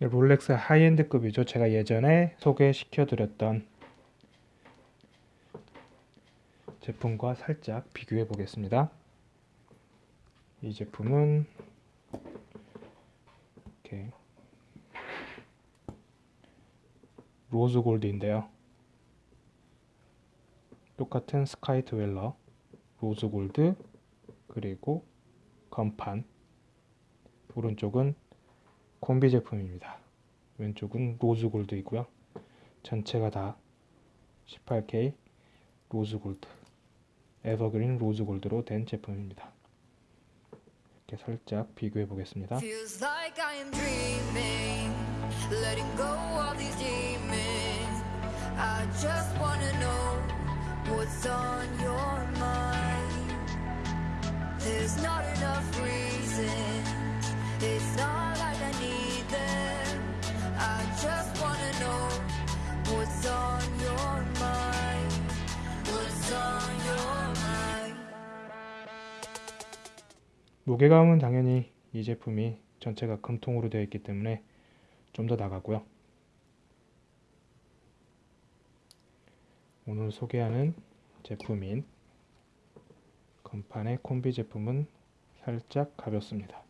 롤렉스 high-end급이죠. 제가 예전에 소개시켜 드렸던 제품과 살짝 비교해 보겠습니다. 이 제품은 이렇게 rose gold인데요. 똑같은 Sky-Dweller, rose gold, 그리고 건판. 오른쪽은 콤비 제품입니다. 왼쪽은 rose gold 이고요. 전체가 다 18K 로즈 골드, 에버그린 로즈 골드로 된 제품입니다. 이렇게 살짝 비교해 보겠습니다. 무게감은 당연히 이 제품이 전체가 금통으로 되어 있기 때문에 좀 더 나가고요. 오늘 소개하는 제품인 건판의 콤비 제품은 살짝 가볍습니다.